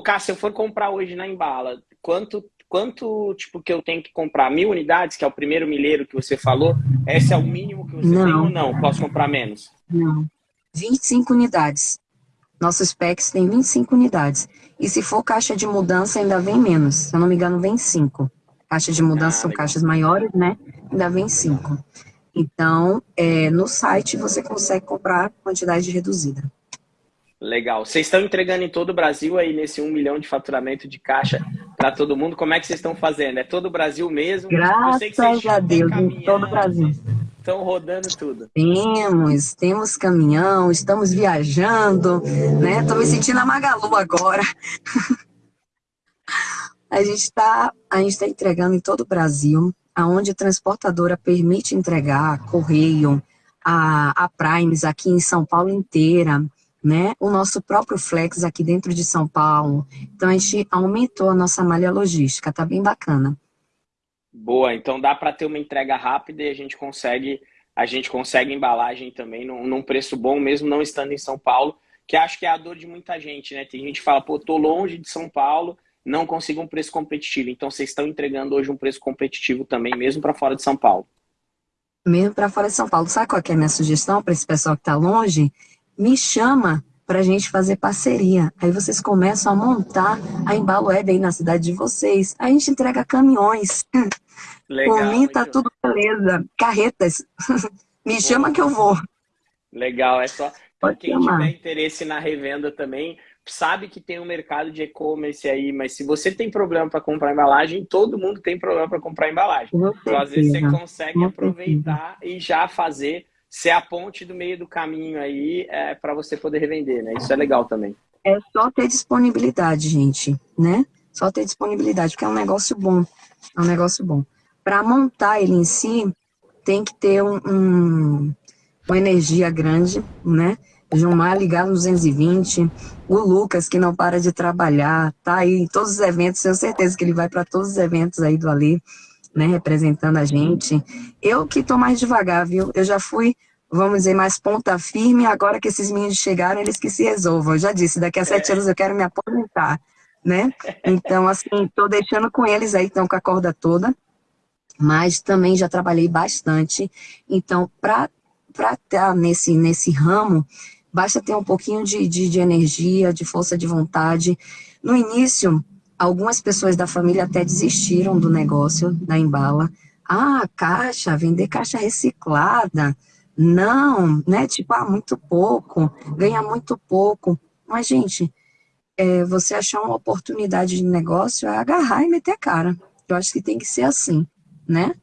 Ô, Cássio, se eu for comprar hoje na Embala, quanto, quanto tipo que eu tenho que comprar? Mil unidades, que é o primeiro milheiro que você falou? Esse é o mínimo que você não. tem ou não? Posso comprar menos? Não. 25 unidades. Nossos packs tem 25 unidades. E se for caixa de mudança, ainda vem menos. Se eu não me engano, vem 5. Caixa de mudança ah, são caixas maiores, né? Ainda vem 5. Então, é, no site você consegue comprar quantidade reduzida. Legal. Vocês estão entregando em todo o Brasil aí nesse um milhão de faturamento de caixa para todo mundo? Como é que vocês estão fazendo? É todo o Brasil mesmo? Graças a Deus, em todo o Brasil. Estão rodando tudo. Temos, temos caminhão, estamos viajando, né? Estou me sentindo a Magalu agora. a gente está tá entregando em todo o Brasil, aonde a transportadora permite entregar, correio, a, a Primes aqui em São Paulo inteira, né? O nosso próprio Flex aqui dentro de São Paulo. Então, a gente aumentou a nossa malha logística, tá bem bacana. Boa, então dá para ter uma entrega rápida e a gente consegue a gente consegue embalagem também num, num, preço bom, mesmo não estando em São Paulo, que acho que é a dor de muita gente, né? Tem gente que fala, pô, tô longe de São Paulo, não consigo um preço competitivo. Então vocês estão entregando hoje um preço competitivo também, mesmo para fora de São Paulo. Mesmo para fora de São Paulo. Sabe qual é a minha sugestão para esse pessoal que está longe? Me chama para a gente fazer parceria. Aí vocês começam a montar a Embalo aí na cidade de vocês. A gente entrega caminhões. Legal. Por mim tá tudo beleza. Carretas. Me chama que eu vou. Legal, é só. Pode quem chamar. tiver interesse na revenda também, sabe que tem um mercado de e-commerce aí, mas se você tem problema para comprar embalagem, todo mundo tem problema para comprar embalagem. Então, às vezes você consegue aproveitar e já fazer ser a ponte do meio do caminho aí é, para você poder revender, né? Isso é legal também. É só ter disponibilidade, gente, né? Só ter disponibilidade, porque é um negócio bom. É um negócio bom. Para montar ele em si, tem que ter um, um, uma energia grande, né? Gilmar ligado no 220, o Lucas, que não para de trabalhar, tá aí em todos os eventos, tenho certeza que ele vai para todos os eventos aí do Ali né, representando a gente. Eu que estou mais devagar, viu? Eu já fui, vamos dizer, mais ponta firme, agora que esses meninos chegaram, eles que se resolvam. Eu já disse, daqui a sete é. anos eu quero me aposentar, né? Então, assim, estou deixando com eles aí, estão com a corda toda, mas também já trabalhei bastante. Então, para estar nesse, nesse ramo, basta ter um pouquinho de, de, de energia, de força de vontade. No início, Algumas pessoas da família até desistiram do negócio da Embala. Ah, caixa, vender caixa reciclada. Não, né? Tipo, ah, muito pouco, ganha muito pouco. Mas, gente, é, você achar uma oportunidade de negócio é agarrar e meter a cara. Eu acho que tem que ser assim, né?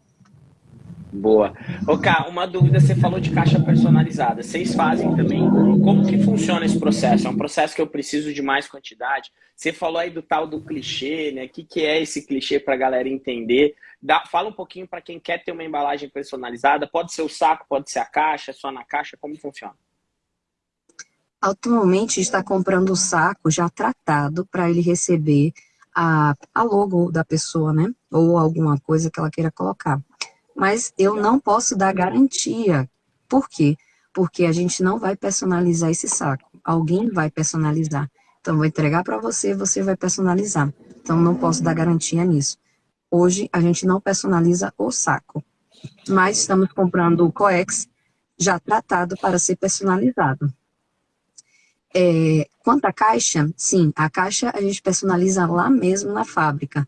Boa. Ô, uma dúvida, você falou de caixa personalizada. Vocês fazem também? Como que funciona esse processo? É um processo que eu preciso de mais quantidade? Você falou aí do tal do clichê, né? O que, que é esse clichê para a galera entender? Dá, fala um pouquinho para quem quer ter uma embalagem personalizada. Pode ser o saco, pode ser a caixa, só na caixa, como funciona? Atualmente está comprando o saco já tratado para ele receber a, a logo da pessoa, né? Ou alguma coisa que ela queira colocar mas eu não posso dar garantia. Por quê? Porque a gente não vai personalizar esse saco. Alguém vai personalizar. Então, vou entregar para você, você vai personalizar. Então, não posso dar garantia nisso. Hoje, a gente não personaliza o saco. Mas estamos comprando o coex já tratado para ser personalizado. É, quanto à caixa, sim, a caixa a gente personaliza lá mesmo na fábrica.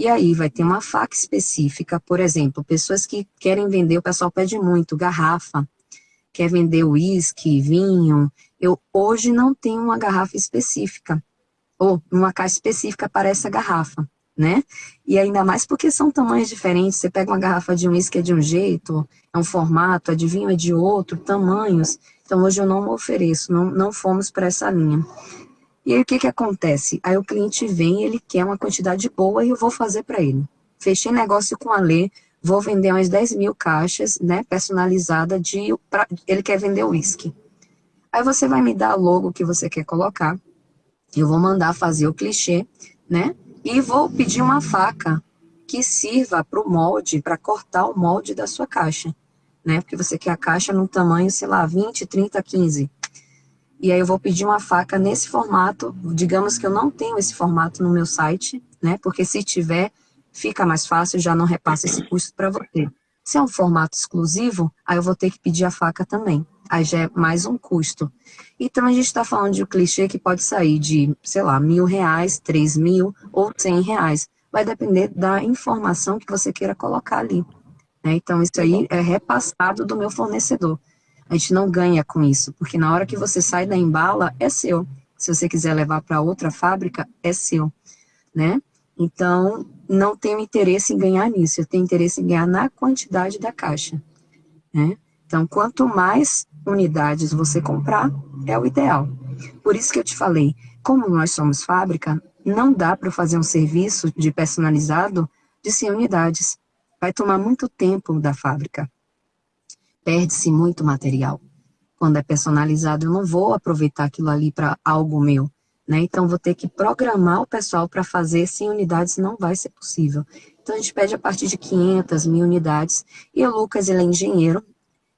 E aí vai ter uma faca específica, por exemplo, pessoas que querem vender, o pessoal pede muito, garrafa, quer vender uísque, vinho. Eu hoje não tenho uma garrafa específica, ou uma caixa específica para essa garrafa, né? E ainda mais porque são tamanhos diferentes, você pega uma garrafa de uísque é de um jeito, é um formato, a de vinho é de outro, tamanhos. Então hoje eu não ofereço, não, não fomos para essa linha. E aí o que que acontece? Aí o cliente vem, ele quer uma quantidade boa e eu vou fazer para ele. Fechei negócio com a Lê, vou vender umas 10 mil caixas, né, personalizada de, pra, ele quer vender uísque. Aí você vai me dar logo que você quer colocar, eu vou mandar fazer o clichê, né, e vou pedir uma faca que sirva para o molde, para cortar o molde da sua caixa, né, porque você quer a caixa no tamanho, sei lá, 20, 30, 15 e aí eu vou pedir uma faca nesse formato, digamos que eu não tenho esse formato no meu site, né? Porque se tiver, fica mais fácil, já não repassa esse custo para você. Se é um formato exclusivo, aí eu vou ter que pedir a faca também. Aí já é mais um custo. Então a gente está falando de um clichê que pode sair de, sei lá, mil reais, três mil ou cem reais. Vai depender da informação que você queira colocar ali. Né? Então isso aí é repassado do meu fornecedor. A gente não ganha com isso, porque na hora que você sai da embala, é seu. Se você quiser levar para outra fábrica, é seu, né? Então, não tenho interesse em ganhar nisso, eu tenho interesse em ganhar na quantidade da caixa, né? Então, quanto mais unidades você comprar, é o ideal. Por isso que eu te falei, como nós somos fábrica, não dá para fazer um serviço de personalizado de 100 unidades. Vai tomar muito tempo da fábrica perde-se muito material. Quando é personalizado, eu não vou aproveitar aquilo ali para algo meu. Né? Então, vou ter que programar o pessoal para fazer 100 unidades, não vai ser possível. Então, a gente pede a partir de 500, mil unidades. E o Lucas, ele é engenheiro,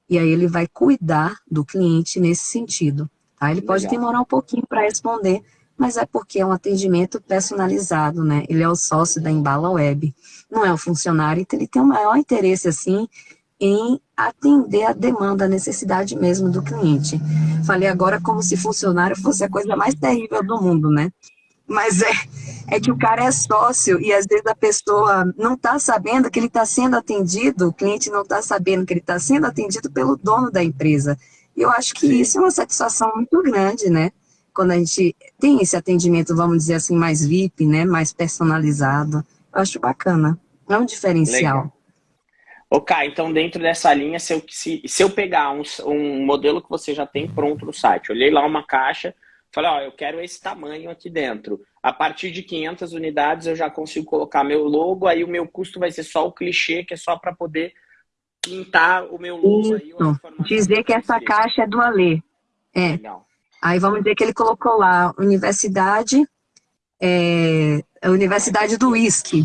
e aí ele vai cuidar do cliente nesse sentido. Tá? Ele pode Legal. demorar um pouquinho para responder, mas é porque é um atendimento personalizado, né? Ele é o sócio da Embala Web, não é o funcionário, então ele tem o maior interesse, assim, em atender a demanda, a necessidade mesmo do cliente. Falei agora como se funcionário fosse a coisa mais terrível do mundo, né? Mas é, é que o cara é sócio e às vezes a pessoa não está sabendo que ele está sendo atendido, o cliente não está sabendo que ele está sendo atendido pelo dono da empresa. E eu acho que isso é uma satisfação muito grande, né? Quando a gente tem esse atendimento, vamos dizer assim, mais VIP, né? Mais personalizado. Eu acho bacana. É um diferencial. Legal. Ok, então dentro dessa linha, se eu, se, se eu pegar um, um modelo que você já tem pronto no site, olhei lá uma caixa, falei, ó, eu quero esse tamanho aqui dentro. A partir de 500 unidades eu já consigo colocar meu logo, aí o meu custo vai ser só o clichê, que é só para poder pintar o meu logo. Aí, dizer que essa caixa é do Alê. É. Legal. Aí vamos dizer que ele colocou lá, universidade, é, a Universidade do Whisky.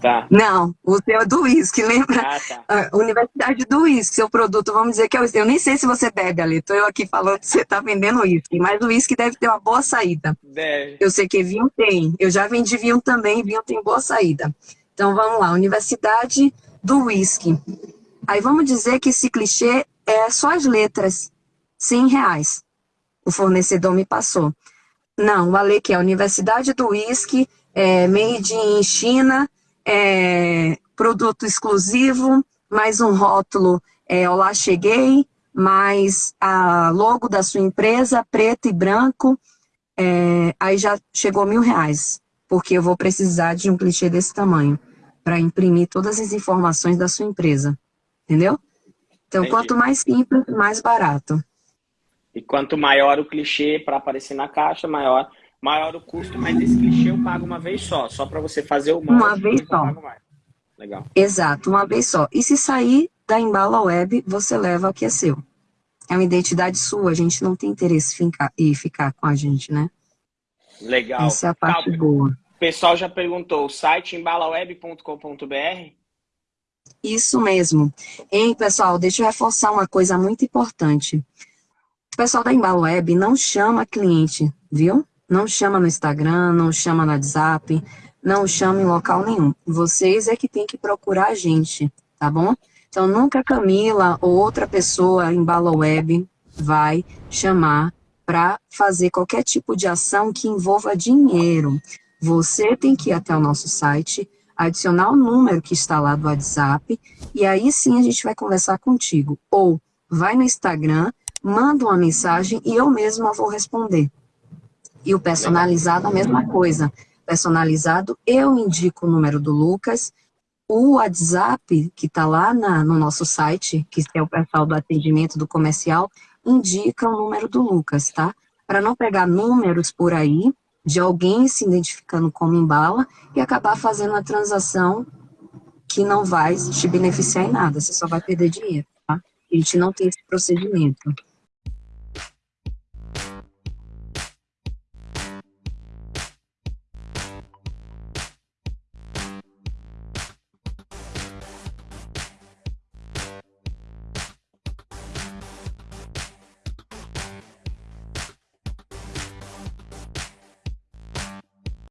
Tá. Não, o seu é do whisky, lembra? Ah, tá. Universidade do Whisky, seu produto, vamos dizer que é o whisky. Eu nem sei se você bebe, ali. Estou eu aqui falando que você está vendendo whisky, mas o whisky deve ter uma boa saída. Deve. Eu sei que vinho tem. Eu já vendi vinho também, vinho tem boa saída. Então vamos lá, Universidade do Whisky. Aí vamos dizer que esse clichê é só as letras, 100 reais. O fornecedor me passou. Não, o Ale que é Universidade do Whisky, é, made in China, é, produto exclusivo, mais um rótulo, é, Olá Cheguei, mais a logo da sua empresa, preto e branco, é, aí já chegou mil reais, porque eu vou precisar de um clichê desse tamanho, para imprimir todas as informações da sua empresa, entendeu? Então, Entendi. quanto mais simples, mais barato. E quanto maior o clichê para aparecer na caixa, maior, maior o custo, mas esse clichê eu pago uma vez só, só para você fazer o Uma vez só. Legal. Exato, uma vez só. E se sair da Embala Web, você leva o que é seu. É uma identidade sua, a gente não tem interesse em ficar, com a gente, né? Legal. Essa é a parte Calma. boa. O pessoal já perguntou, o site embalaweb.com.br? Isso mesmo. Hein, pessoal, deixa eu reforçar uma coisa muito importante pessoal da Embalo Web não chama cliente, viu? Não chama no Instagram, não chama no WhatsApp, não chama em local nenhum. Vocês é que tem que procurar a gente, tá bom? Então, nunca Camila ou outra pessoa em Bala Web vai chamar para fazer qualquer tipo de ação que envolva dinheiro. Você tem que ir até o nosso site, adicionar o número que está lá do WhatsApp, e aí sim a gente vai conversar contigo. Ou vai no Instagram, manda uma mensagem e eu mesma vou responder. E o personalizado, a mesma coisa. Personalizado, eu indico o número do Lucas, o WhatsApp, que está lá na, no nosso site, que é o pessoal do atendimento do comercial, indica o número do Lucas, tá? Para não pegar números por aí de alguém se identificando como embala e acabar fazendo uma transação que não vai te beneficiar em nada, você só vai perder dinheiro, tá? A gente não tem esse procedimento.